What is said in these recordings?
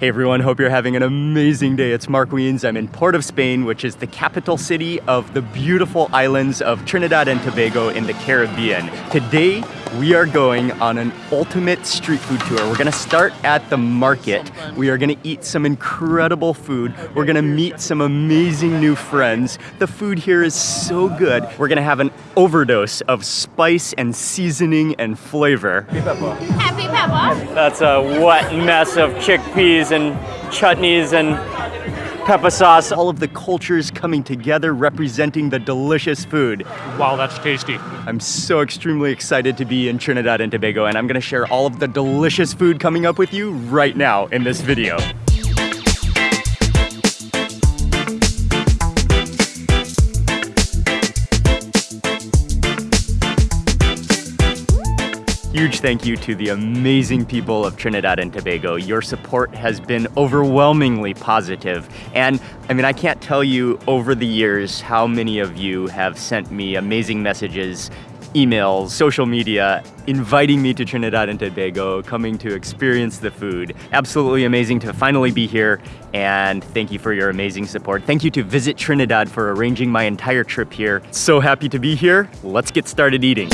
Hey everyone, hope you're having an amazing day. It's Mark Wiens. I'm in Port of Spain, which is the capital city of the beautiful islands of Trinidad and Tobago in the Caribbean. Today, we are going on an ultimate street food tour. We're gonna start at the market. We are gonna eat some incredible food. We're gonna meet some amazing new friends. The food here is so good. We're gonna have an overdose of spice and seasoning and flavor. Happy. That's a wet mess of chickpeas and chutneys and pepper sauce. All of the cultures coming together representing the delicious food. Wow, that's tasty. I'm so extremely excited to be in Trinidad and Tobago and I'm gonna share all of the delicious food coming up with you right now in this video. Huge thank you to the amazing people of Trinidad and Tobago. Your support has been overwhelmingly positive. And I mean, I can't tell you over the years how many of you have sent me amazing messages, emails, social media, inviting me to Trinidad and Tobago, coming to experience the food. Absolutely amazing to finally be here. And thank you for your amazing support. Thank you to Visit Trinidad for arranging my entire trip here. So happy to be here. Let's get started eating.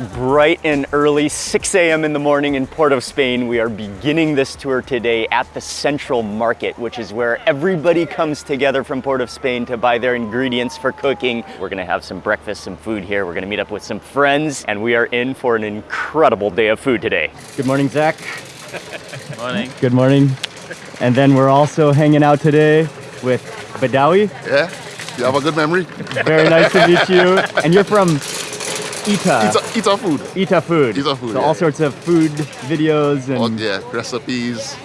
It's bright and early, 6 a.m. in the morning in Port of Spain. We are beginning this tour today at the Central Market, which is where everybody comes together from Port of Spain to buy their ingredients for cooking. We're gonna have some breakfast, some food here. We're gonna meet up with some friends, and we are in for an incredible day of food today. Good morning, Zach. Good Morning. Good morning. And then we're also hanging out today with Badawi. Yeah? You have a good memory? Very nice to meet you. And you're from Ita. Eat, a, eat our food. Ita food. Ita food, So yeah. all sorts of food videos and Oh, yeah, recipes,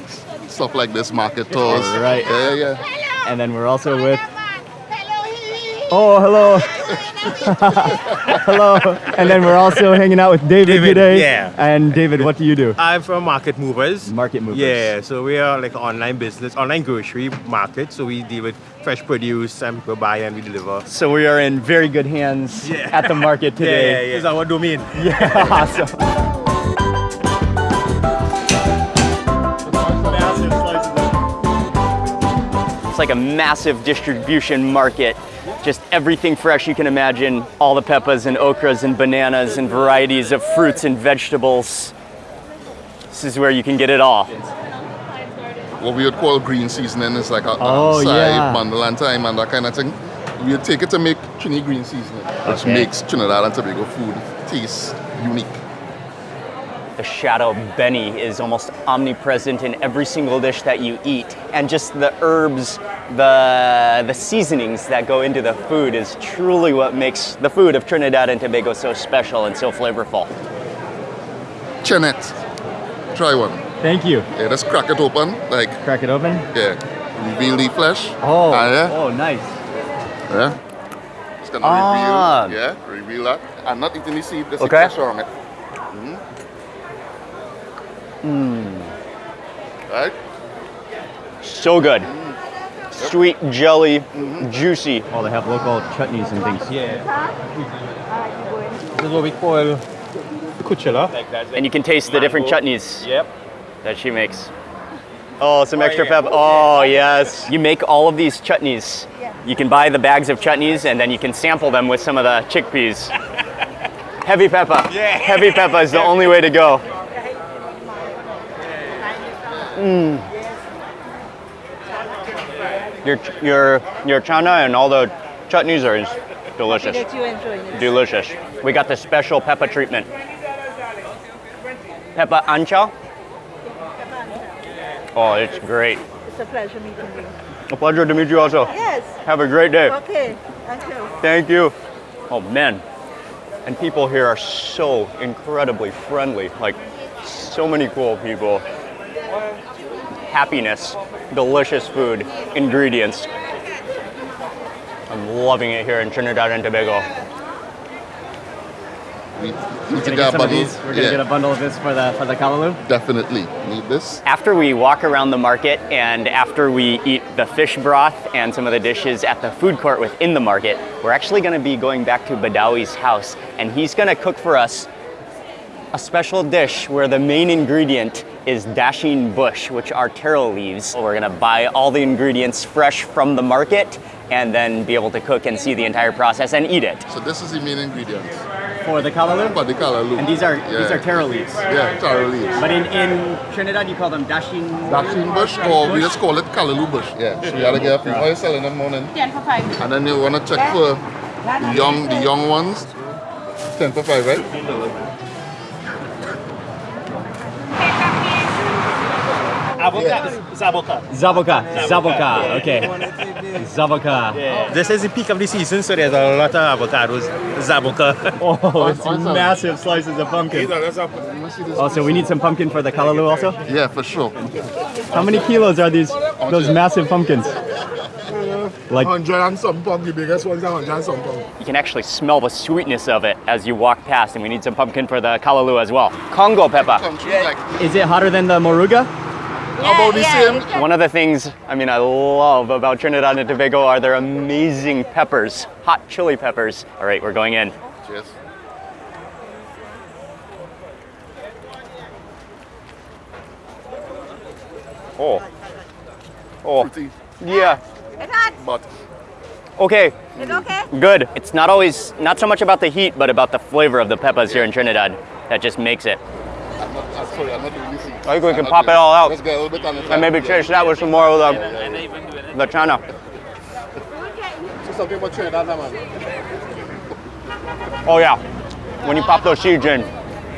stuff like this, market tours. Right. Yeah, yeah, yeah. and then we're also with. Oh, hello. hello. And then we're also hanging out with David, David, today. yeah. And David, what do you do? I'm from Market Movers. Market movers. Yeah, so we are like an online business, online grocery market. So we deal with fresh produce and we buy and we deliver. So we are in very good hands Yeah. at the market Yeah, yeah, today. yeah. It's our domain. Yeah, awesome. It's like a massive distribution market. Just everything fresh you can imagine. All the peppers and okras and bananas and varieties of fruits and vegetables. This is where you can get it all. What we would call green seasoning is like a Oh, side, yeah. bundle and and that kind of thing. We would take it to make Trini green seasoning, which makes Trinidad and Tobago food taste unique. The chadon beni is almost omnipresent in every single dish that you eat. And just the herbs, the, the seasonings that go into the food is truly what makes the food of Trinidad and Tobago so special and so flavorful. Chenet, try one. Thank you. Yeah, let's crack it open, like, Crack it open. yeah, reveal the flesh. Oh, Ah, yeah, oh, nice. yeah. Just gonna Ah. reveal, yeah, reveal that. I'm not eating the seed, there's Okay. a pressure on it. Mm. Right? So good. Sweet, jelly, mm-hmm. juicy. Oh, they have local chutneys and things. Yeah. This is what we call kuchela. And you can taste the different chutneys Yep. that she makes. Oh, some oh, extra yeah. pep. Oh, oh, yes. You make all of these chutneys. You can buy the bags of chutneys and then you can sample them with some of the chickpeas. Heavy pepper. Yeah. Heavy pepper is the only way to go. Mm. Your, your, your chana and all the chutneys are delicious. That you enjoy it. Delicious. We got the special pepper treatment. Pepper ancha. Oh, it's great. It's a pleasure meeting you. A pleasure to meet you also. Yes. Have a great day. Okay. Thank you. Thank you. Oh man. And people here are so incredibly friendly. Like so many cool people. Happiness, delicious food, ingredients. I'm loving it here in Trinidad and Tobago. We need We're to gonna get get a some of bundle. these. We're gonna yeah, get a bundle of this for the for the callaloo. definitely need this. After we walk around the market and after we eat the fish broth and some of the dishes at the food court within the market, we're actually going to be going back to Badawi's house and he's going to cook for us a special dish where the main ingredient is dasheen bush, which are taro leaves. We're gonna buy all the ingredients fresh from the market and then be able to cook and see the entire process and eat it. So this is the main ingredient For the callaloo? for the callaloo. And these are Yeah. these are taro leaves. Yeah, taro leaves. But in, in Trinidad you call them dashing Dasheen bush or we just call it callaloo bush. Yeah. So you gotta get a few oil cell in the morning. And then you wanna check for the young the young ones. 10 for 5, right? Zaboka. Zaboka. Zaboka. Okay. Zaboka. This is the peak of the season, so there's a lot of avocados. Zaboka. Oh, it's Awesome. massive slices of pumpkin. Oh, so we need some pumpkin for the callaloo also? Yeah, for sure. How many kilos are these those massive pumpkins? Like 100 and some pound, the biggest ones are 100 and some pound. you can actually smell the sweetness of it as you walk past, and we need some pumpkin for the callaloo as well. Congo pepper. Country Is it hotter than the moruga? About the same. One of the things I mean I love about Trinidad and Tobago are their amazing peppers, hot chili peppers. All right, we're going in. Cheers. Oh. Oh. Pretty, Yeah. It's hot. but Okay. It's okay. Good. It's not always not so much about the heat, but about the flavor of the peppers here in Trinidad that just makes it. I'm not, I'm sorry, I'm not doing this. I think we can pop doing it all out. Let's get a little bit on the And maybe chase that with some more of the the chana. Something about Trinidad, man. Oh yeah. When you pop those seeds in,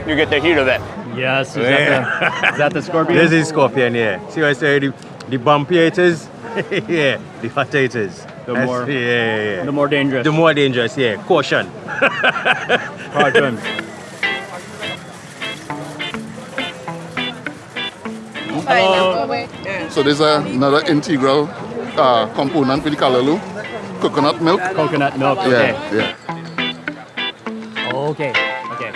you get the heat of it. Yes. Is, that the, is that the scorpion? This is scorpion, yeah. See what I say? The, the bumpier it is, yeah, the fatter it is. The That's- more- yeah, yeah, yeah. the more dangerous. The more dangerous, yeah. Caution. Cartoon. So there's a, another integral uh, component with the callaloo. Coconut milk. Coconut milk. Yeah, yeah. Okay. Okay.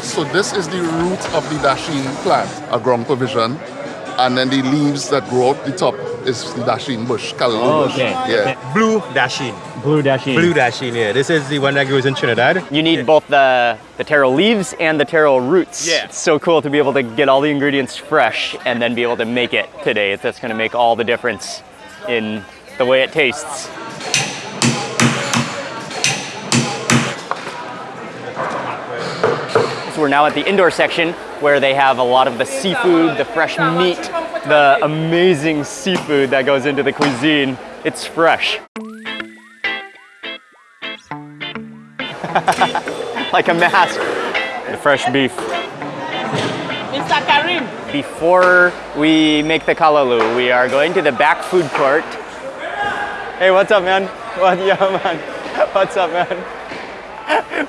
So this is the root of the dasheen plant, a ground provision. And then the leaves that grow up the top is the dasheen bush, callaloo Oh, bush. okay. Yeah. Blue dasheen. Blue dasheen. Blue dasheen, yeah. This is the one that grows in Trinidad. You need both the, the taro leaves and the taro roots. Yeah. It's so cool to be able to get all the ingredients fresh and then be able to make it today. That's going to make all the difference in the way it tastes. So we're now at the indoor section where they have a lot of the seafood, the fresh meat, the amazing seafood that goes into the cuisine. It's fresh. like a mask. The fresh beef. Mr. Karim. Before we make the callaloo, we are going to the back food court. Hey, what's up, man? What, yeah, man. What's up, man?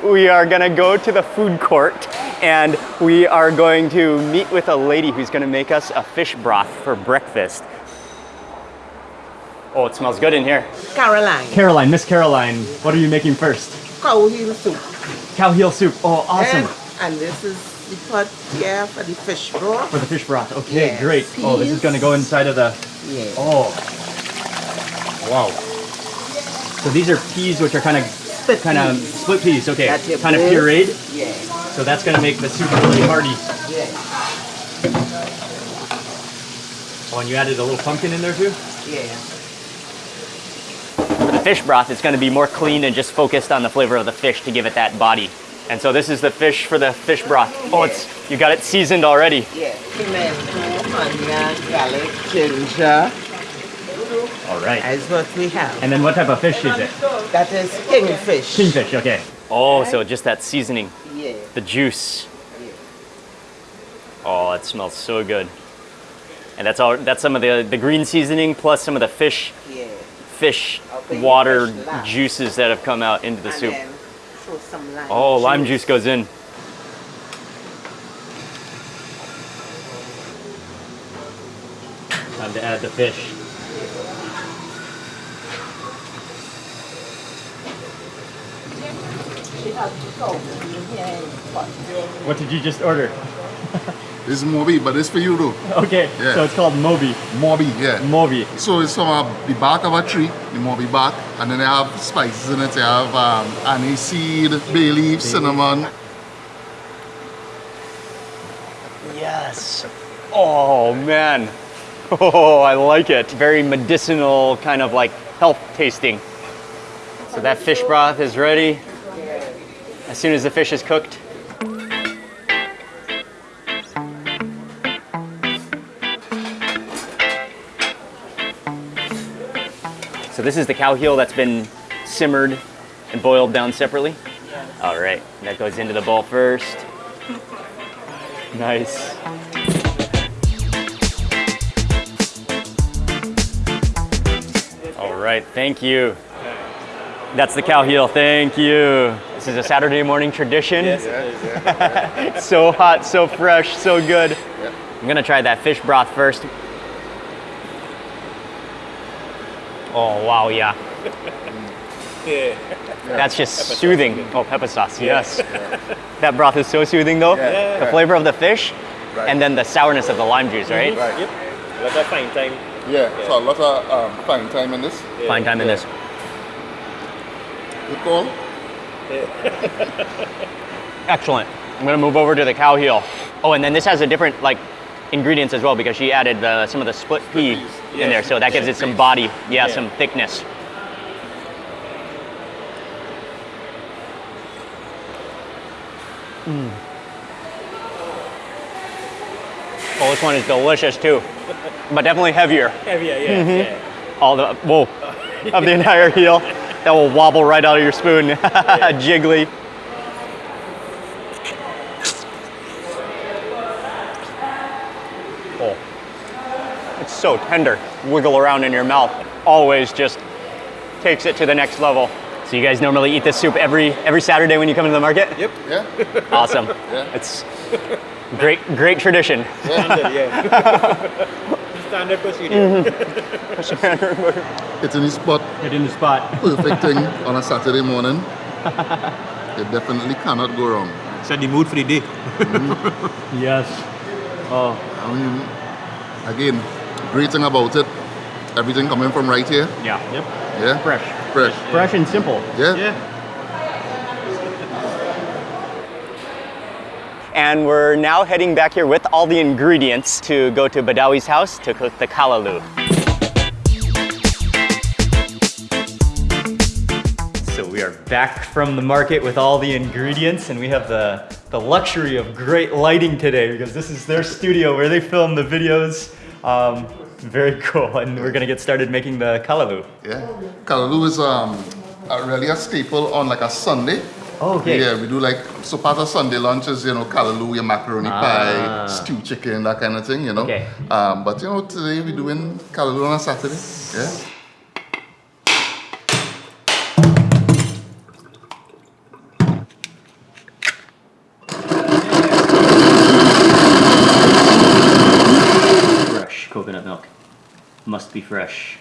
We are gonna go to the food court and we are going to meet with a lady who's gonna make us a fish broth for breakfast. Oh, it smells good in here. Caroline. Caroline, Miss Caroline, what are you making first? Cow heel soup. Cow heel soup. Oh, awesome. And, and this is the pot here for the fish broth. For the fish broth. Okay, Yes. great. Oh, this is gonna go inside of the. Yeah. Oh. Wow. So these are peas which are kind of Split kind of peas. split peas. Okay. That Kind of pureed. Yeah. So that's gonna make the soup really hearty. Yeah. Oh, and you added a little pumpkin in there too. Yeah. For the fish broth, it's gonna be more clean and just focused on the flavor of the fish to give it that body. And so this is the fish for the fish broth. Oh, it's you got it seasoned already. Yeah. Pimento, onion, garlic, ginger. All right. That's what we have. And then what type of fish is it? That is kingfish. Kingfish. Okay. Oh, so just that seasoning, Yeah. the juice. Oh, it smells so good. And that's all. That's some of the the green seasoning plus some of the fish Yeah. fish water fish juices that have come out into the And soup. then throw some lime Oh, lime juice goes in. Time to add the fish. What did you just order? This is mauby, but it's for you though. Okay, Yeah. so it's called mauby. mauby, yeah. mauby. So it's from uh, the bark of a tree, the mauby bark, and then they have spices in it. They have um, aniseed, bay leaf, cinnamon. Yes. Oh man. Oh, I like it. Very medicinal, kind of like health tasting. So that fish broth is ready. As soon as the fish is cooked. So this is the cow heel that's been simmered and boiled down separately? All right, that goes into the bowl first. Nice. All right, thank you. That's the cow heel, thank you. This is a Saturday morning tradition. Yes, it is. so hot, so fresh, so good. Yep. I'm gonna try that fish broth first. Oh, wow, yeah. yeah. That's just soothing. Oh, pepper sauce, yes. That broth is so soothing though. Yeah. The flavor of the fish and then the sourness of the lime juice, right? Right. Yep. Lot of fine thyme. Yeah. So a lot of um, fine thyme in this. Fine thyme in this. Good call. Excellent. I'm gonna move over to the cow heel. Oh, and then this has a different like ingredients as well because she added uh, some of the split pea in there, so that gives it some body, yeah, some thickness. Mm. Oh, this one is delicious too, but definitely heavier. Heavier, yeah. yeah. All the whoa of the entire heel that will wobble right out of your spoon, jiggly. Oh, it's so tender. Wiggle around in your mouth. Always just takes it to the next level. So you guys normally eat this soup every every Saturday when you come into the market? Yep. Yeah. Awesome. Yeah. It's great great tradition. Standard, yeah. Standard procedure. Mm-hmm. It's in the spot. Get in the spot. Perfect thing on a Saturday morning. You definitely cannot go wrong. Set the mood for the day. Mm-hmm. Yes. Oh, I mean, again, great thing about it, everything coming from right here. yeah. Yep. Yeah. Fresh. Fresh. Fresh and simple. Yeah. Yeah. And we're now heading back here with all the ingredients to go to Badawi's house to cook the callaloo. So we are back from the market with all the ingredients and we have the, the luxury of great lighting today because this is their studio where they film the videos. Um, very cool. And we're gonna get started making the callaloo. Yeah. callaloo is um, a, really a staple on like a Sunday. Oh, okay. Yeah, we do like, so part of Sunday lunch is, you know, callaloo, your macaroni Ah. pie, stew chicken, that kind of thing, you know. Okay. Um, but, you know, today we're doing callaloo on a Saturday. Yeah. Fresh coconut milk. Must be fresh.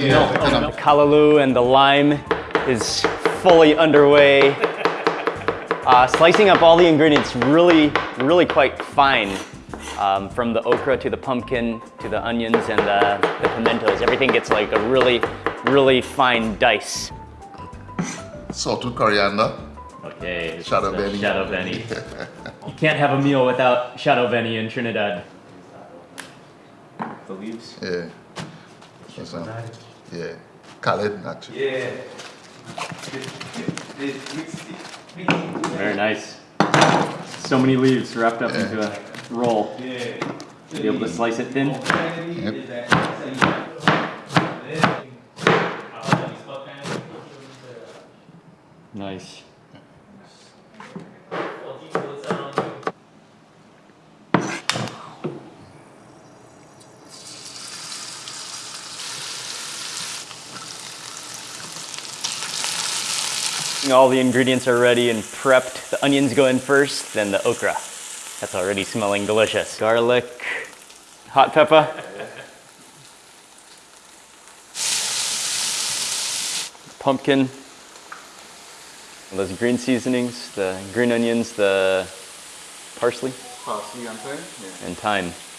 Soft? Yeah, kind of- The callaloo and the lime is fully underway. Uh, slicing up all the ingredients really, really quite fine. Um, from the okra to the pumpkin to the onions and the, the pimentos. Everything gets like a really, really fine dice. Salted coriander. Okay, Shadow is Benny. chadon beni. you can't have a meal without chadon beni in Trinidad. The leaves. Yeah. That's, yeah. Khaled, actually. Very nice. So many leaves wrapped up Yeah. into a roll. Yeah. Be able to slice it thin. Yep. Nice. All the ingredients are ready and prepped. The onions go in first, then the okra. That's already smelling delicious. Garlic, hot pepper. Pumpkin, those green seasonings, the green onions, the parsley, Parsley and thyme. Yeah. and thyme.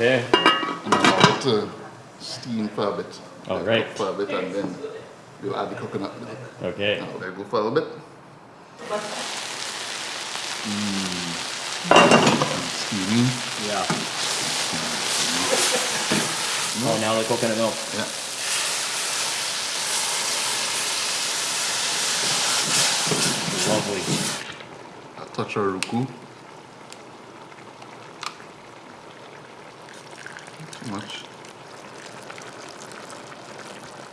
Okay. And allow it to steam for a bit. Oh, Like, right. For a bit and then we'll add the coconut milk. Okay. Now let it go for a bit. Mm. Steamy. Yeah. Oh, now the coconut milk. Yeah. Lovely. A touch of roucou. Too much.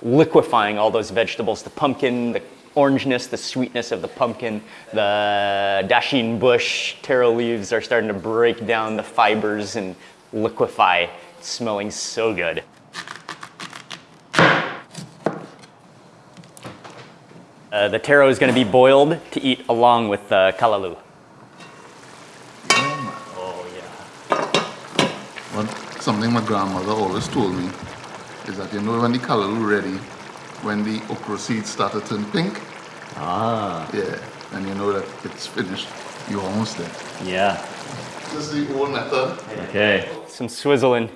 Liquefying all those vegetables the pumpkin, the orangeness, the sweetness of the pumpkin, the dasheen bush, taro leaves are starting to break down the fibers and liquefy, It's smelling so good. Uh, the taro is going to be boiled to eat along with the callaloo. Oh, yeah. Something my grandmother always told me is that you know when the callaloo ready, when the okra seeds start to turn pink, Ah, yeah, and you know that it's finished. You're almost there. yeah. This is the old method. Okay. Some swizzling.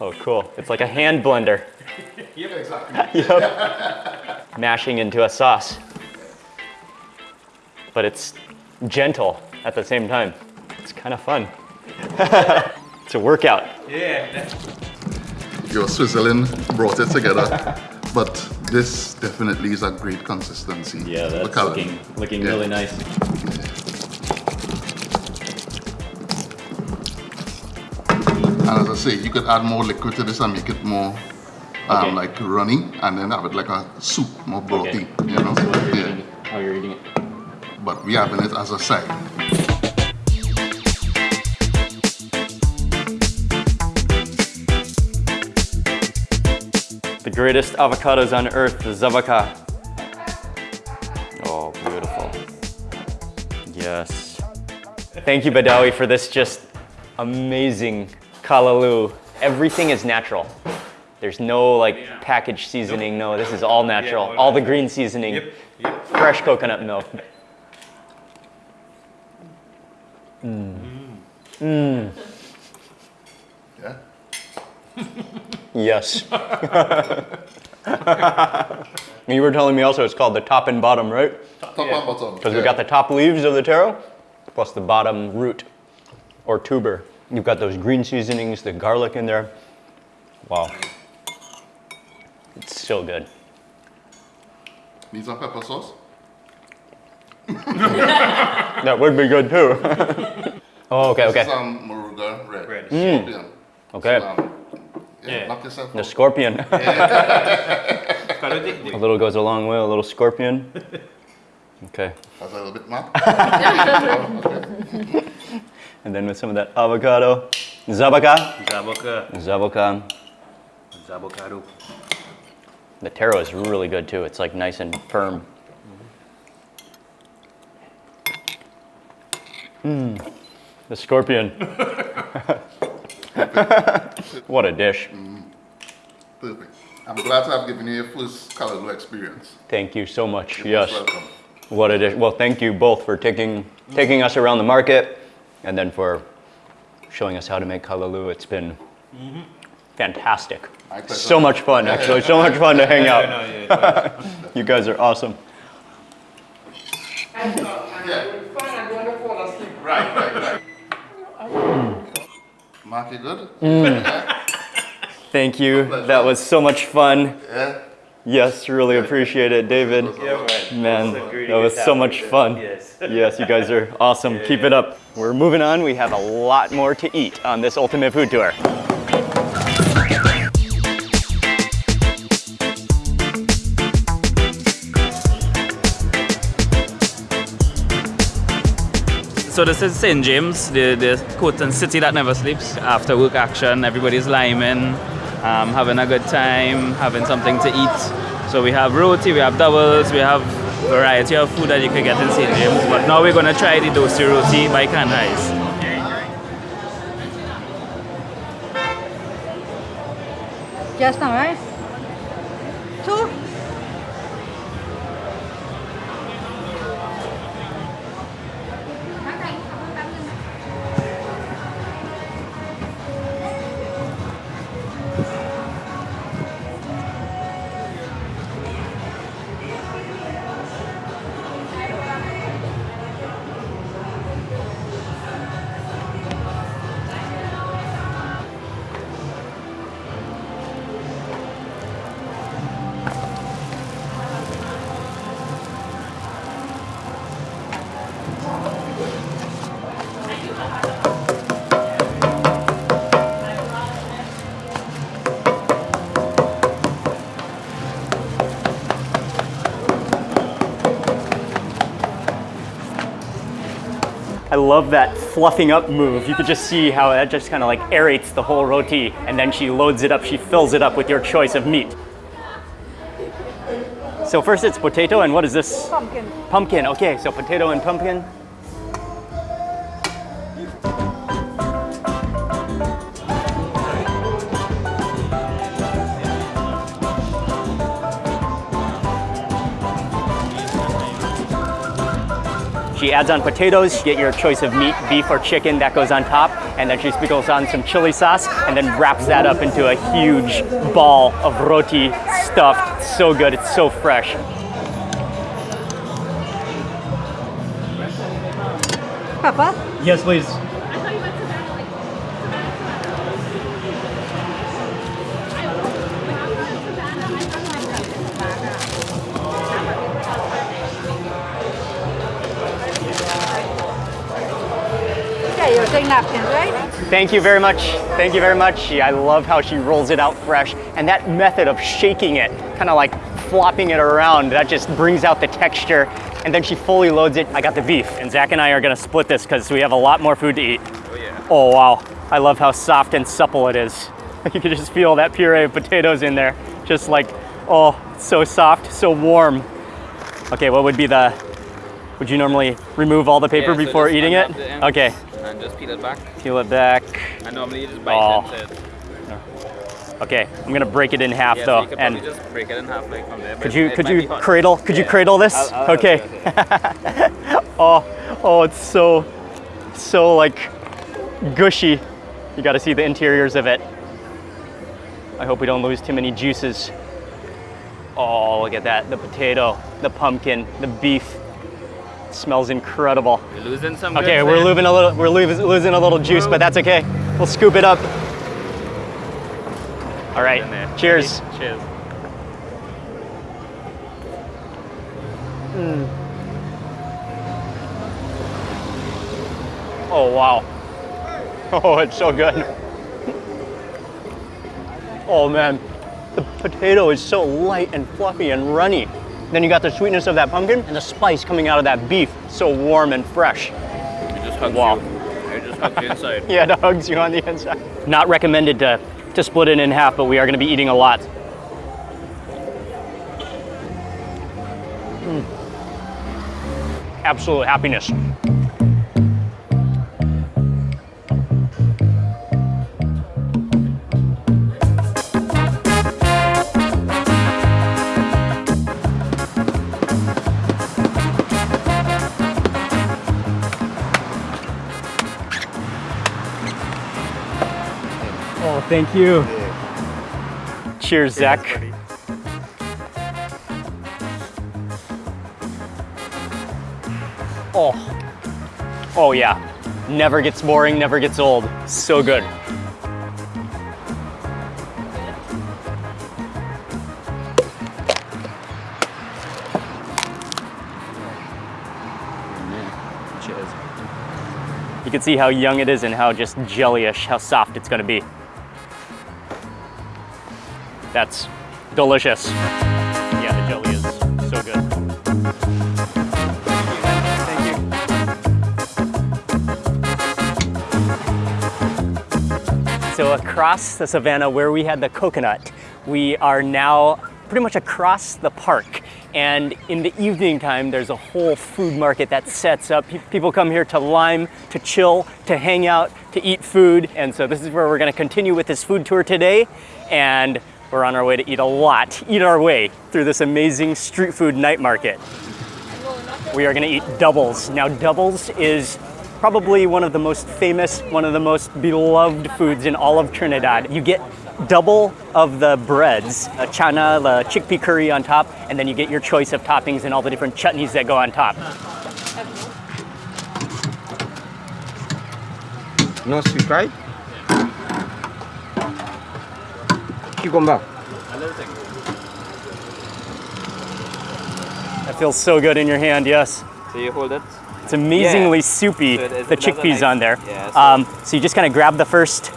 Oh, cool. It's like a hand blender. Yeah, exactly. Yep. Mashing into a sauce. But it's gentle at the same time. It's kind of fun. it's a workout. Yeah. Your swizzling brought it together, but this definitely is a great consistency. for callaloo. looking looking Yeah. nice. And as I say, you could add more liquid to this and make it more um, Okay. like runny, and then have it like a soup, more brothy. You know? Yeah. How you're eating it. But we having it as a side. Greatest avocados on earth, the Zaboka. Oh, beautiful. Yes. Thank you, Badawi, for this just amazing callaloo. Everything is natural. There's no like packaged seasoning. No, this is all natural. all all the green seasoning. Yep, yep. Fresh coconut milk. Mmm. Mmm. Yeah. Yes. you were telling me also it's called the top and bottom, right? Top and bottom. Because we yeah. got the top leaves of the taro, plus the bottom root or tuber. You've got those green seasonings, the garlic in there. Wow. It's so good. Need some pepper sauce? That would be good too. oh, okay, okay. um, Moruga red. Red. Scorpion. Okay. So, um, yeah, Yeah. knock yourself The out. scorpion. a little goes a long way, a little scorpion. Okay. That's a little bit more. okay. And then with some of that avocado. Zabaka. Zaboka. Zabaka. Zabokado. The taro is really good too. It's like nice and firm. Mmm. The scorpion. what a dish. Mm-hmm. Perfect. I'm glad to have given you your first callaloo experience. Thank you so much. You're yes. welcome. What a dish. Well, thank you both for taking taking us around the market and then for showing us how to make callaloo. It's been fantastic. My pleasure. So much fun, actually. So much fun to hang out. You guys are awesome. Right, right, right. Mark, you good? Mm. Thank you. That was so much fun. Yeah. Yes, really appreciate it, David. Man, that was so much fun. Yes. Yes, you guys are awesome. Keep it up. We're moving on. We have a lot more to eat on this ultimate food tour. So this is St. James, the, the Coton city that never sleeps. After work action, everybody's liming, um, having a good time, having something to eat. So we have roti, we have doubles, we have variety of food that you can get in St. James. But now we're going to try the dosi roti by canned rice. Just now, right? I love that fluffing up move. You could just see how that just kind of like aerates the whole roti and then she loads it up, she fills it up with your choice of meat. So first it's potato and what is this? Pumpkin. Pumpkin, okay, so potato and pumpkin. Adds on potatoes, you get your choice of meat, beef or chicken, that goes on top, and then she sprinkles on some chili sauce and then wraps that up into a huge ball of roti stuffed. It's so good, it's so fresh. Papa? Yes, please. Thank you very much. Thank you very much. I love how she rolls it out fresh. And that method of shaking it, kind of like flopping it around, that just brings out the texture. And then she fully loads it. I got the beef. And Zach and I are gonna split this because we have a lot more food to eat. Oh yeah. Oh wow, I love how soft and supple it is. You can just feel that puree of potatoes in there. Just like, oh, so soft, so warm. Okay, what would be the, would you normally remove all the paper Yeah, before just eating it? unwrap the ends Okay, And just peel it back. peel it back. And normally you just bite Oh. into it. Okay, I'm gonna break it in half Yeah, so though. you and just break it in half like from there. could you could you cradle could you cradle this? I'll- I'll okay. oh, oh, it's so so like gushy. You got to see the interiors of it. I hope we don't lose too many juices. Oh, look at that. The potato, the pumpkin, the beef. Smells incredible. You're losing some Okay, we're losing a little we're losing, losing a little juice, but that's okay. We'll scoop it up. All right. In there. Cheers. Cheers. Mm. Oh wow. Oh, it's so good. Oh man, the potato is so light and fluffy and runny. Then you got the sweetness of that pumpkin and the spice coming out of that beef, so warm and fresh. It just hugs Wow. you. It just hugs you inside. Yeah, it hugs you on the inside. Not recommended to, to split it in half, but we are gonna be eating a lot. Mm. Absolute happiness. Thank you. Cheers, Zach. Oh. Oh yeah. Never gets boring, never gets old. So good. Cheers. You can see how young it is and how just jellyish, how soft it's gonna be. That's delicious. Yeah, the jelly is so good. Thank you. So across the savannah where we had the coconut, we are now pretty much across the park. And in the evening time, there's a whole food market that sets up. People come here to lime, to chill, to hang out, to eat food. And so this is where we're gonna continue with this food tour today. And We're on our way to eat a lot, eat our way through this amazing street food night market. We are going to eat doubles. Now, doubles is probably one of the most famous, one of the most beloved foods in all of Trinidad. You get double of the breads, a chana, the chickpea curry on top, and then you get your choice of toppings and all the different chutneys that go on top. No sweet right? Cucumber. That feels so good in your hand, yes. So you hold it. It's amazingly Yeah. soupy, So it is- the it has a chickpeas nice- on there. yeah, so- um, so you just kind of grab the first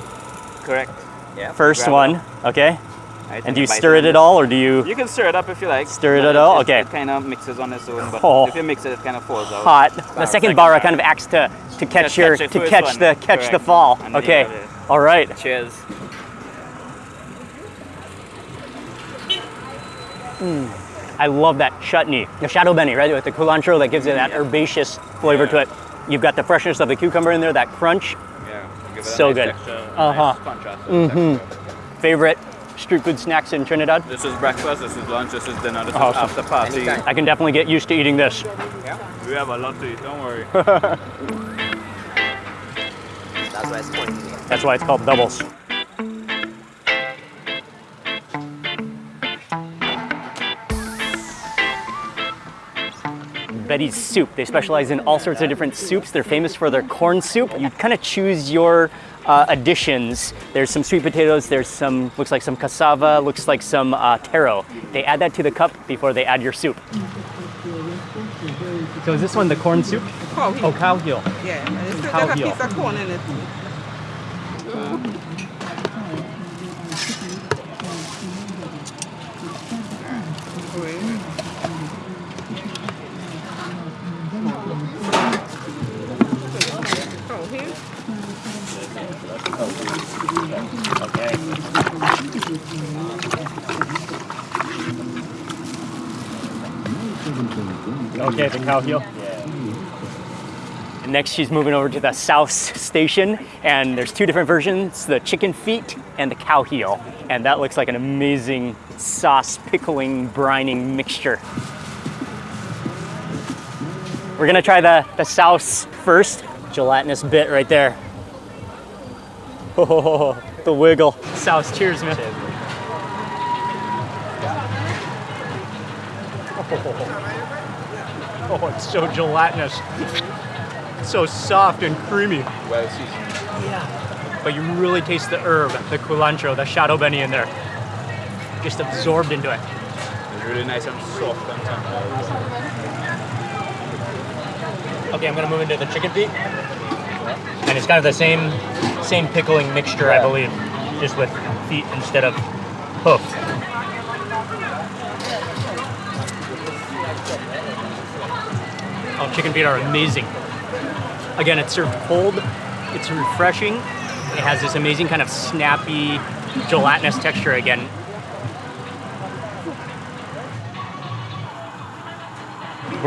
Correct. Yeah. first one, up. okay? And do you stir it on at all, or do you You can stir it up if you like. Stir it at all? It, Okay. It kind of mixes on its own, but Oh. if you mix it, it kind of falls out. hot? The second second bara bara. kind of acts to to catch catch your the to catch one. the catch the fall. And Okay, all right. Cheers. I love that chutney, the chadon beni, right, with the culantro that gives it that herbaceous flavor to it. You've got the freshness of the cucumber in there, that crunch. Yeah. Give it a So nice good. Texture, a Uh-huh. Nice contrast to. Favorite street food snacks in Trinidad? This is breakfast. This is lunch. This is dinner. This Awesome. is after party. I can definitely get used to eating this. Yeah. We have a lot to eat. Don't worry. That's why it's called That's called. Betty's Soup. They specialize in all sorts of different soups. They're famous for their corn soup. You kind of choose your uh, additions. There's some sweet potatoes, there's some, looks like some cassava, looks like some uh, taro. They add that to the cup before they add your soup. So is this one the corn soup? Cow heel. Oh, cow heel. Yeah, it's Cow got a piece of corn in it. Cow heel. Okay, the cow heel. And next, she's moving over to the Souse Station, and there's two different versions: the chicken feet and the cow heel. And that looks like an amazing sauce pickling brining mixture. We're gonna try the the souse first. Gelatinous bit right there. Oh, the wiggle. Souse, cheers, man. Oh, it's so gelatinous. So soft and creamy. Well seasoned. Yeah. But you really taste the herb, the culantro, the chadon beni in there. Just absorbed into it. It's really nice and soft and tender. Okay, I'm gonna move into the chicken feet. It's kind of the same same pickling mixture, I believe. Just with feet instead of hoof. Oh, chicken feet are amazing. Again, it's served cold. It's refreshing. It has this amazing kind of snappy, gelatinous texture again.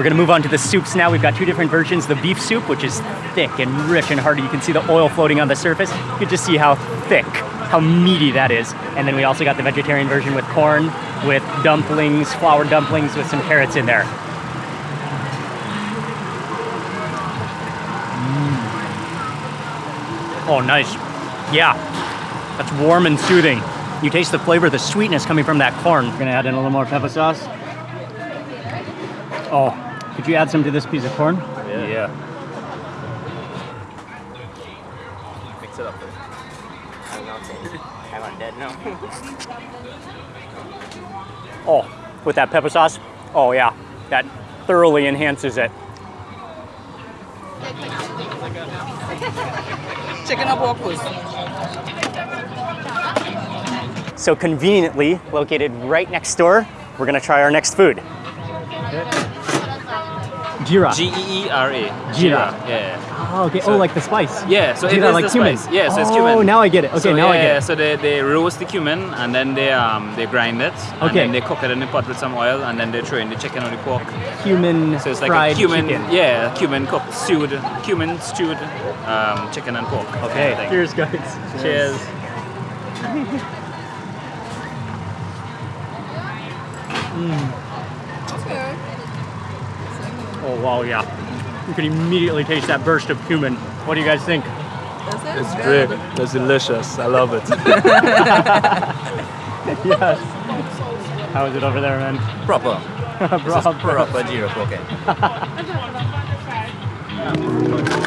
We're gonna move on to the soups now. We've got two different versions. The beef soup, which is thick and rich and hearty. You can see the oil floating on the surface. You can just see how thick, how meaty that is. And then we also got the vegetarian version with corn, with dumplings, flour dumplings with some carrots in there. Mm. Oh, nice. Yeah, that's warm and soothing. You taste the flavor, the sweetness coming from that corn. We're gonna add in a little more pepper sauce. Oh, could you add some to this piece of corn? Yeah. yeah. Mix it up. I'm not dead now. Oh, with that pepper sauce? Oh yeah, that thoroughly enhances it. Chicken up walkers. So conveniently located right next door, we're gonna try our next food. Geera. G E E R A. Geera. Yeah. Oh, okay. So- oh, like the spice. Yeah, so it Geera, is like the cumin. spice. Yeah, so it's cumin. Oh, now I get it. Okay, so, now I get it. So they, they roast the cumin and then they um they grind it. And Okay. then they cook it in the pot with some oil and then they throw in the chicken or the pork. Cumin So it's like fried a cumin, chicken. yeah, cumin cooked, stewed, cumin stewed um, chicken and pork. Okay. kind of. Cheers, guys. Cheers. Oh wow, yeah. You can immediately taste that burst of cumin. What do you guys think? It's great. It's delicious. I love it. yes. How is it over there, man? Proper. Proper. Proper geera pork.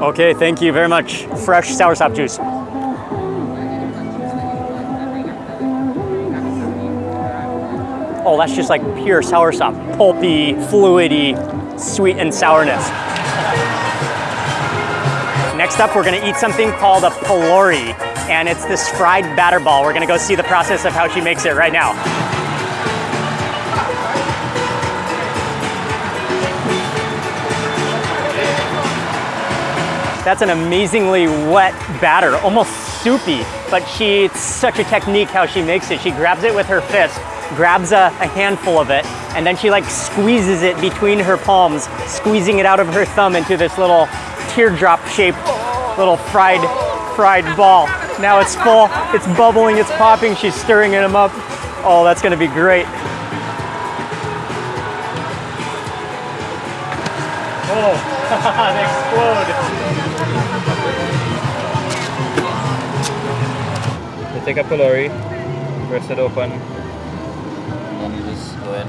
Okay, thank you very much. Fresh sour soursop juice. Oh, that's just like pure sour soursop. Pulpy, fluidy, sweet and sourness. Next up, we're gonna eat something called a pholourie, and it's this fried batter ball. We're gonna go see the process of how she makes it right now. That's an amazingly wet batter, almost soupy, but she, it's such a technique how she makes it. She grabs it with her fist, grabs a, a handful of it, and then she like squeezes it between her palms, squeezing it out of her thumb into this little teardrop shaped little fried, fried ball. Now it's full, it's bubbling, it's popping, she's stirring them up. Oh, that's gonna be great. Oh, they explode. Take a pholourie, press it open, and then you just go in.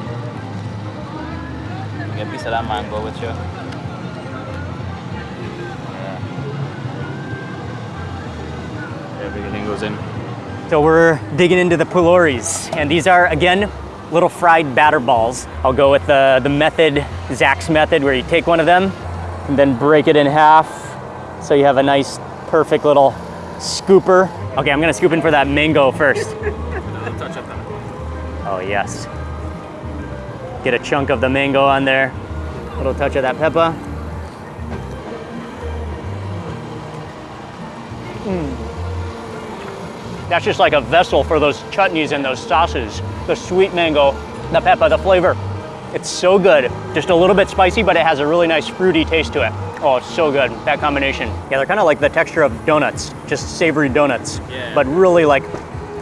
Get a piece of that mango with you. Yeah. Everything goes in. So we're digging into the pholouries, and these are, again, little fried batter balls. I'll go with the, the method, Zach's method, where you take one of them and then break it in half so you have a nice, perfect little scooper. Okay, I'm gonna scoop in for that mango first. Oh, yes. Get a chunk of the mango on there, little touch of that pepper. Mm. That's just like a vessel for those chutneys and those sauces. The sweet mango, the pepper, the flavor. It's so good. Just a little bit spicy, but it has a really nice fruity taste to it. Oh, it's so good, that combination. Yeah, they're kind of like the texture of donuts, just savory donuts, Yeah. but really like,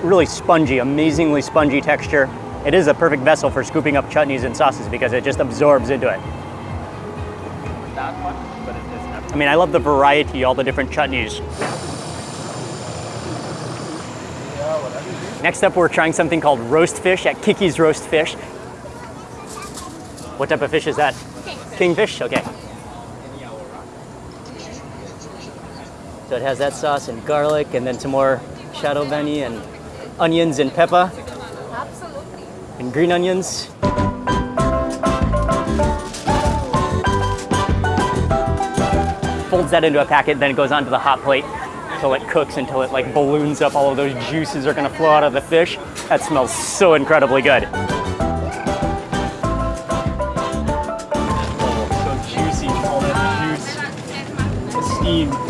really spongy, amazingly spongy texture. It is a perfect vessel for scooping up chutneys and sauces because it just absorbs into it. That much, but it is I mean, I love the variety, all the different chutneys. Next up, we're trying something called roast fish at Kiki's Roast Fish. What type of fish is that? Kingfish. okay. So it has that sauce and garlic, and then some more chadon beni and onions and pepper. Absolutely. And green onions. folds that into a packet, then it goes onto the hot plate until it cooks, until it like balloons up. All of those juices are gonna flow out of the fish. That smells so incredibly good. Oh, so juicy, all that juice, the steam.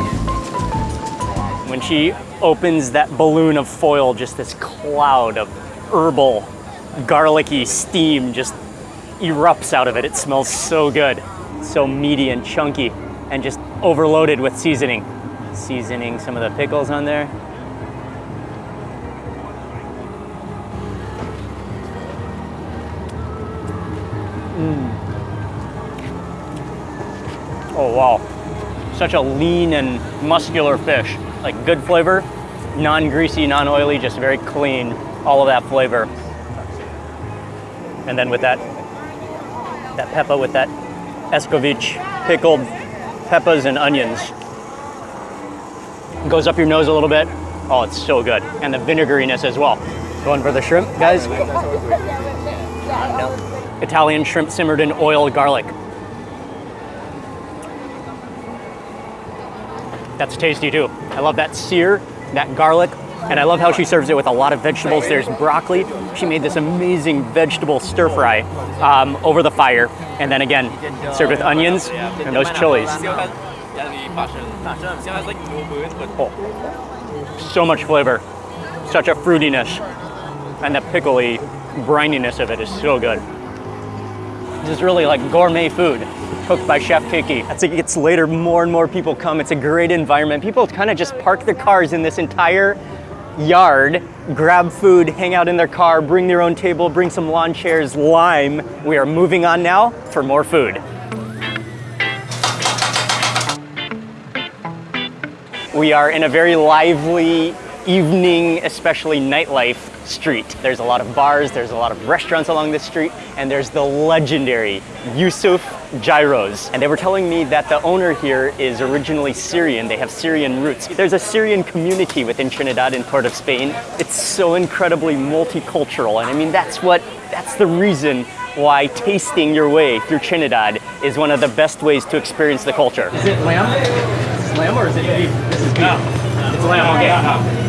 She opens that balloon of foil, just this cloud of herbal, garlicky steam just erupts out of it. It smells so good, so meaty and chunky, and just overloaded with seasoning. Seasoning some of the pickles on there. Mm. Oh wow, such a lean and muscular fish. Like good flavor, non-greasy, non-oily, just very clean. All of that flavor. And then with that, that pepper with that escovitch pickled peppers and onions. Goes up your nose a little bit. Oh, it's so good. And the vinegariness as well. Going for the shrimp, guys? Italian shrimp simmered in oil garlic. That's tasty too. I love that sear, that garlic, and I love how she serves it with a lot of vegetables. There's broccoli. She made this amazing vegetable stir fry um, over the fire, and then again, served with onions and those chilies. Oh, so much flavor, such a fruitiness, and the pickly brininess of it is so good. This is really like gourmet food cooked by Chef Kiki. As it gets later, more and more people come. It's a great environment. People kind of just park their cars in this entire yard, grab food, hang out in their car, bring their own table, bring some lawn chairs, lime. We are moving on now for more food. We are in a very lively evening, especially nightlife street. There's a lot of bars, there's a lot of restaurants along this street, and there's the legendary Yusuf Gyros. And they were telling me that the owner here is originally Syrian. They have Syrian roots. There's a Syrian community within Trinidad and Port of Spain. It's so incredibly multicultural. And I mean, that's what, that's the reason why tasting your way through Trinidad is one of the best ways to experience the culture. Is it lamb? Is this lamb or is it beef? This is beef. It's lamb, okay.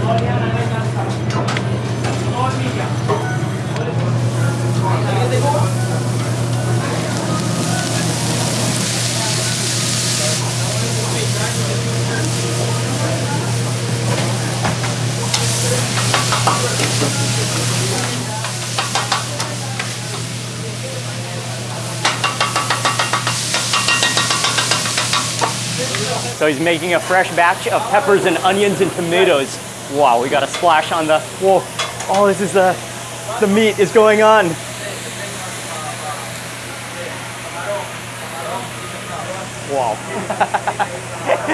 So he's making a fresh batch of peppers and onions and tomatoes. Wow, we got a splash on the, whoa. Oh, this is the, the meat is going on. Wow.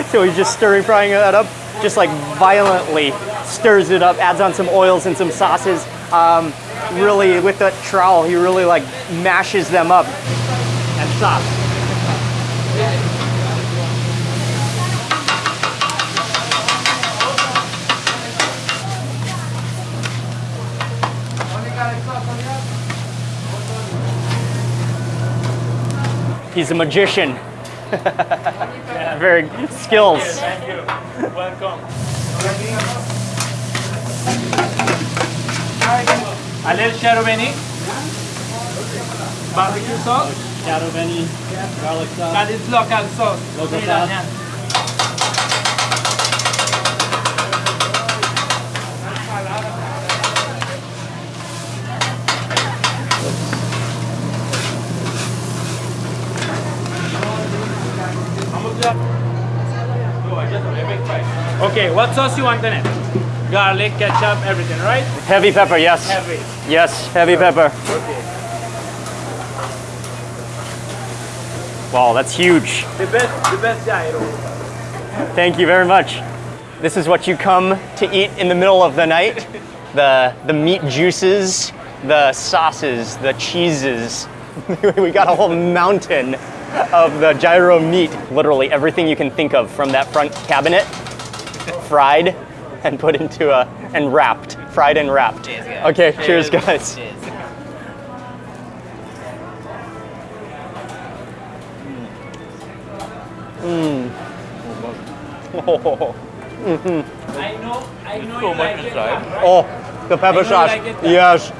so he's just stirring frying that up, just like violently stirs it up, adds on some oils and some sauces. Um, really, with that trowel, he really like mashes them up and stops. He's a magician. Very good skills. A little chadon beni. Barbecue sauce. Chadon beni, garlic sauce. That is local sauce. Local Trinidadian. Okay, what sauce you want in it? Garlic, ketchup, everything, right? Heavy pepper, yes. Heavy. Yes, heavy pepper. Okay. Wow, that's huge. The best, the best gyro. Thank you very much. This is what you come to eat in the middle of the night. The, the meat juices, the sauces, the cheeses. we got a whole mountain of the gyro meat. Literally everything you can think of from that front cabinet, fried and put into a, and wrapped, fried and wrapped. Okay, cheers guys. Mm. Oh. I know, I know you like it, right? Oh, the pepper I know you sauce. like it, yes.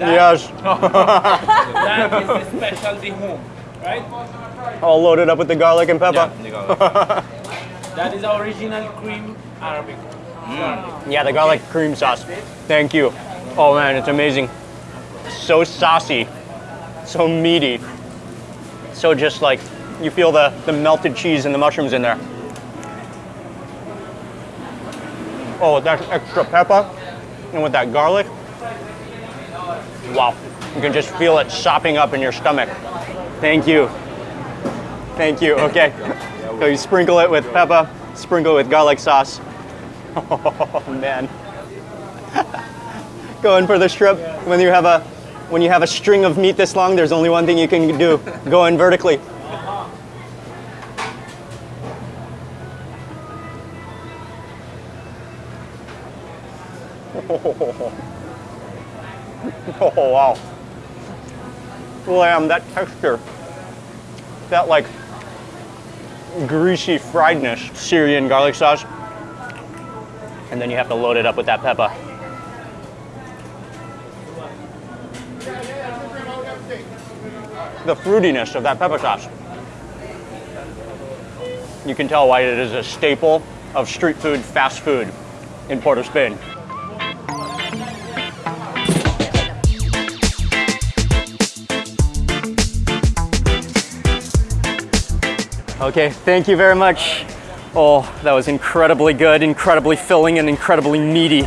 Yes. That is the specialty home, right? All loaded up with the garlic and pepper. That is our original cream Arabic. Mm. Yeah, the garlic cream sauce. Thank you. Oh man, it's amazing. So saucy, so meaty, so just like you feel the, the melted cheese and the mushrooms in there. Oh, that extra pepper and with that garlic. Wow, you can just feel it sopping up in your stomach. Thank you. Thank you. Okay. So you sprinkle it with pepper, sprinkle with garlic sauce. Oh man. Going for the strip when you have a when you have a string of meat this long, there's only one thing you can do. Go in vertically. Oh wow. Lamb, that texture. That like greasy friedness. Syrian garlic sauce. And then you have to load it up with that pepper. The fruitiness of that pepper sauce. You can tell why it is a staple of street food, fast food in Port of Spain. Okay, thank you very much. Oh, that was incredibly good, incredibly filling, and incredibly meaty.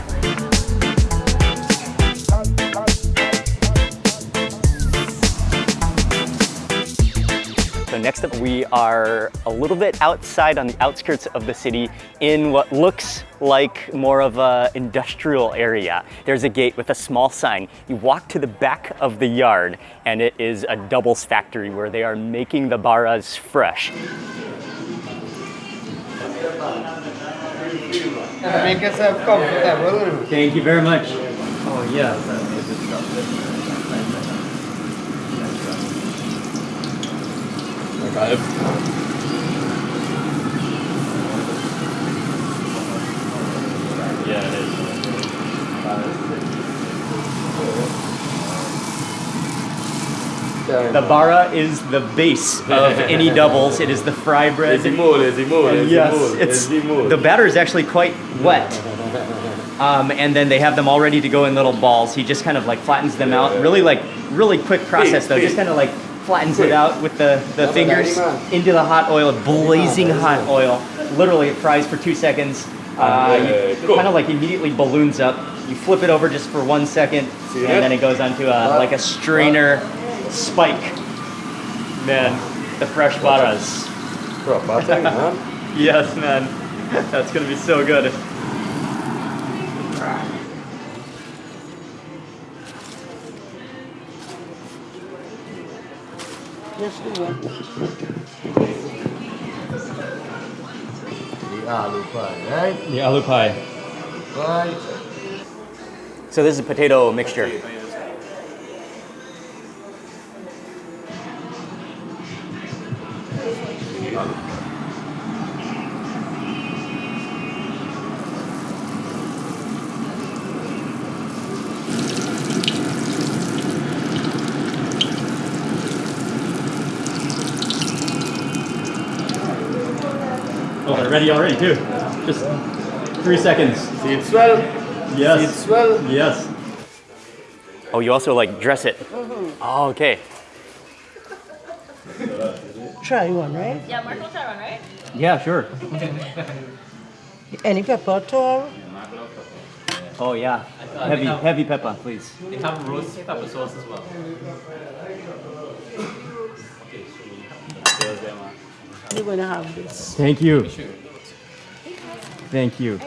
So next up, we are a little bit outside on the outskirts of the city in what looks like more of a industrial area. There's a gate with a small sign. You walk to the back of the yard and it is a doubles factory where they are making the baras fresh. Make yourself comfortable. Thank you very much. Oh yeah. Yeah, it is. The bara is the base of any doubles. It is the fry bread. And yes, it's the batter is actually quite wet. Um, and then they have them all ready to go in little balls. He just kind of like flattens them out. Really like really quick process though. Just kind of like flattens it out with the, the fingers into the hot oil, blazing hot oil. Literally, it fries for two seconds. Uh, you, kind of like immediately balloons up. You flip it over just for one second, and then it goes onto a, like a strainer spike. Man, the fresh baras. yes, man. That's gonna be so good. Yes, do it. The aloo pie, right? The aloo pie. Right. So this is a potato mixture. They're ready already too. Just three seconds. See it swell? Yes. See it swell? Yes. Oh, you also like dress it. Oh, okay. Try one, right? Yeah, Mark will try one, right? Yeah, sure. Any pepper at all? Oh yeah. Heavy, heavy pepper, please. They have roast pepper sauce as well. You're gonna have this. Thank you. Thank you.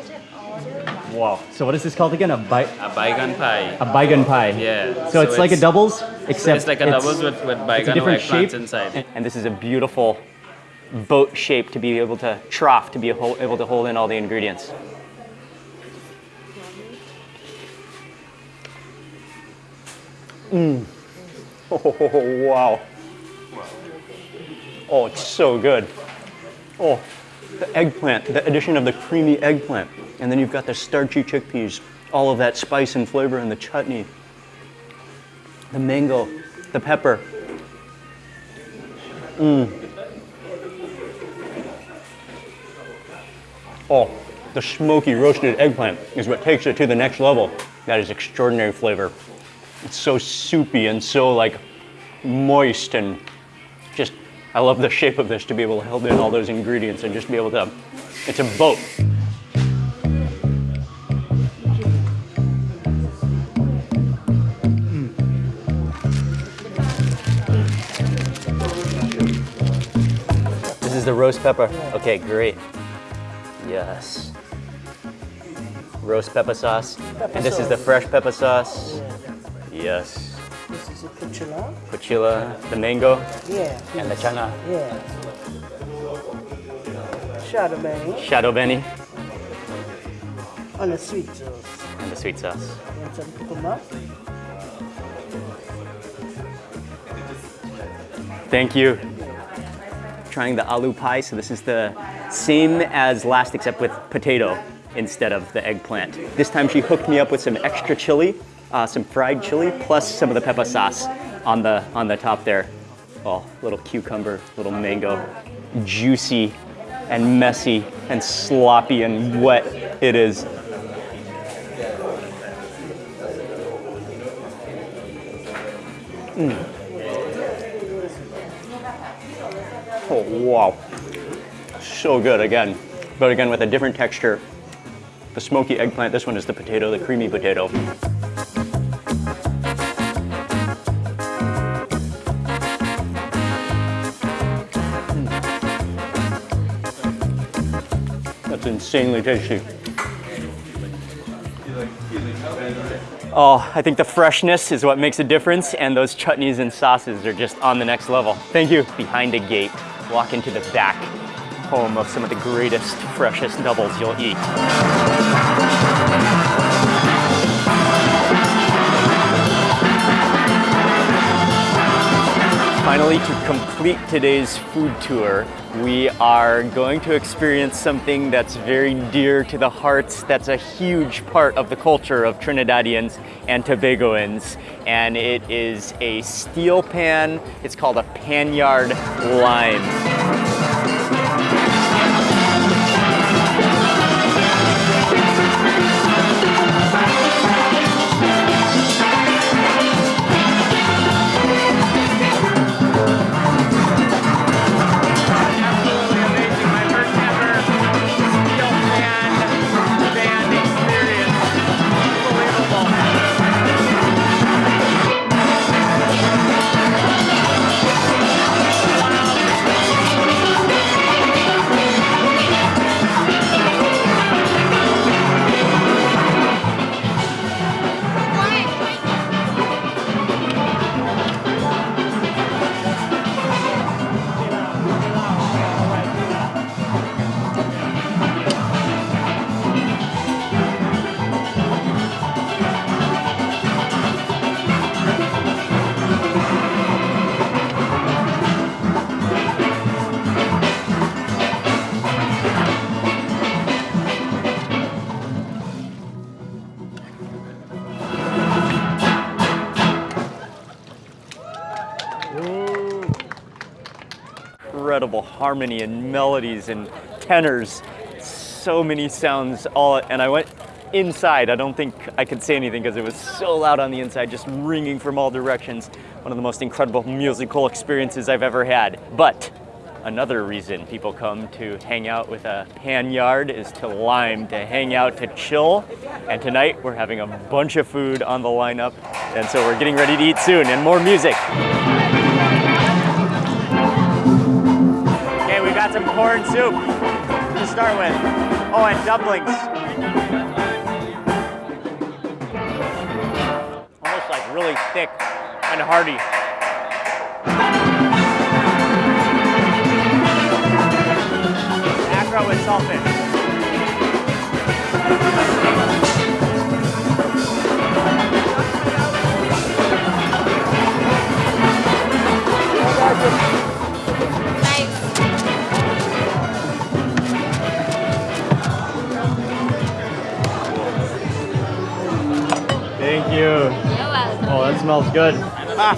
Wow. So what is this called again? A bi A baigan pie. a baigan pie. Yeah. So, it's, like a doubles, except it's like a doubles with, with it's a baigan different eggplants shape. inside. And, and this is a beautiful boat shape to be able to trough to be able able to hold in all the ingredients. Mmm. Oh, wow. Oh, it's so good. Oh, the eggplant, the addition of the creamy eggplant. And then you've got the starchy chickpeas, all of that spice and flavor in the chutney. The mango, the pepper. Mmm. Oh, the smoky roasted eggplant is what takes it to the next level. That is extraordinary flavor. It's so soupy and so like moist and just, I love the shape of this to be able to hold in all those ingredients and just be able to, it's a boat. This is the roast pepper. Okay, great. Yes. Roast pepper sauce. and this is the fresh pepper sauce. Yes. This is a puchula. Puchila, the mango, Yeah. and the chana. Yeah. Shadow berry Chadon beni, on the sweet sauce. and the sweet sauce. Want some cucumber? Thank you. Trying the aloo pie. So this is the same as last except with potato instead of the eggplant. This time she hooked me up with some extra chili, uh, some fried chili, plus some of the pepper sauce on the, on the top there. Oh, little cucumber, little mango, juicy and messy and sloppy and wet it is. Mm. Oh, wow. so good again, but again with a different texture. The smoky eggplant, this one is the potato, the creamy potato. Insanely tasty. Oh, I think the freshness is what makes a difference, and those chutneys and sauces are just on the next level. Thank you. Behind a gate, walk into the back, home of some of the greatest, freshest doubles you'll eat. Finally, to complete today's food tour, we are going to experience something that's very dear to the hearts, that's a huge part of the culture of Trinidadians and Tobagoans, and it is a steel pan. It's called a panyard lime. Harmony and melodies and tenors. So many sounds all, and I went inside. I don't think I could say anything because it was so loud on the inside, just ringing from all directions. One of the most incredible musical experiences I've ever had. But another reason people come to hang out with a pan yard is to lime, to hang out, to chill. And tonight we're having a bunch of food on the lineup. And so we're getting ready to eat soon and more music. Some corn soup to start with. Oh, and dumplings. Almost like really thick and hearty. Accra with saltfish. Thank you. Oh, that smells good.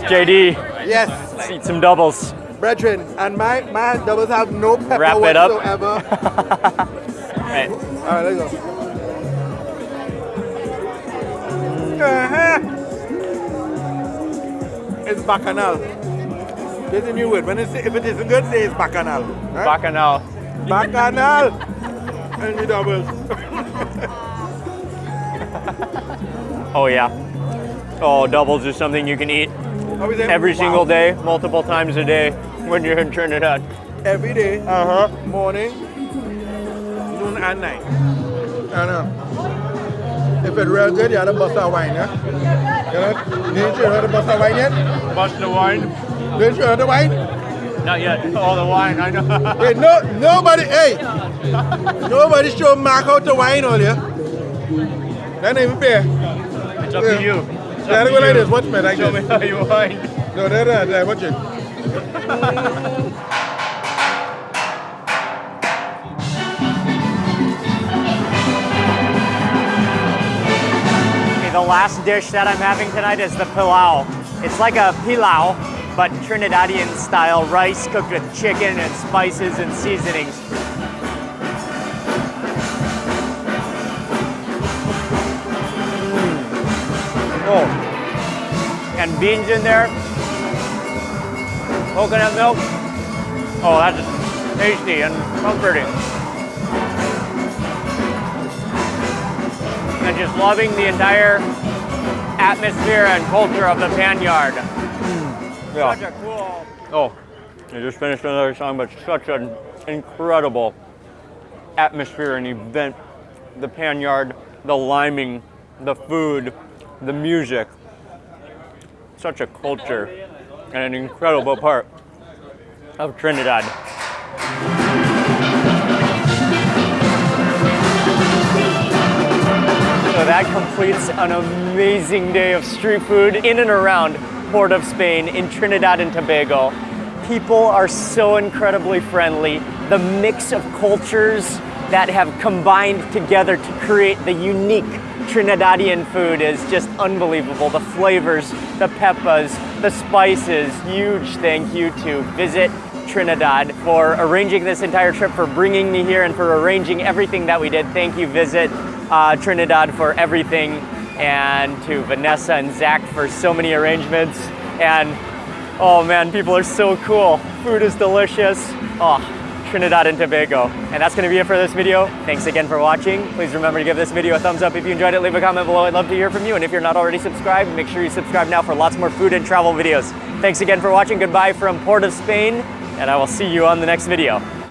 JD, Yes, let's eat some doubles. brethren, and my my doubles have no pepper Wrap it up. whatsoever. Right. All right, let's go. Uh-huh. It's bacchanal. There's a new word. When it's, if it isn't good, say it's bacchanal. Right? Bacchanal. bacchanal. and the doubles. Oh yeah. Oh, doubles is something you can eat How is it? every single day, multiple times a day when you're in Trinidad. Every day. Uh huh. Morning, noon, and night. I know. If it's real good, you have to bust out wine, yeah? You know? Didn't you have to bust out wine yet? Bust the wine? Didn't you have the wine? Not yet. All the wine, I know. Wait, no, nobody, hey! Nobody show Mark how to wine earlier. That ain't even fair. It's up to you. It's Yeah, up I to go like this, watch me like Show this. me how you wine. No, that, that, that, watch it. Okay, the last dish that I'm having tonight is the pelau. It's like a pilau, but Trinidadian style rice cooked with chicken and spices and seasonings. And beans in there, coconut milk. Oh, that's just tasty and comforting. And just loving the entire atmosphere and culture of the pan yard. Hmm. Yeah. Such a cool. Oh, I just finished another song, but such an incredible atmosphere and event. The pan yard, the liming, the food, the music. Such a culture and an incredible part of Trinidad. So that completes an amazing day of street food in and around Port of Spain in Trinidad and Tobago. People are so incredibly friendly. The mix of cultures that have combined together to create the unique Trinidadian food is just unbelievable. The flavors, the peppers, the spices. Huge thank you to Visit Trinidad for arranging this entire trip, for bringing me here, and for arranging everything that we did. Thank you, Visit uh, Trinidad, for everything, and to Vanessa and Zach for so many arrangements. And oh man, people are so cool. Food is delicious. Oh, Trinidad and Tobago. And that's gonna be it for this video. Thanks again for watching. Please remember to give this video a thumbs up if you enjoyed it. Leave a comment below. I'd love to hear from you. And if you're not already subscribed, make sure you subscribe now for lots more food and travel videos. Thanks again for watching. Goodbye from Port of Spain, and I will see you on the next video.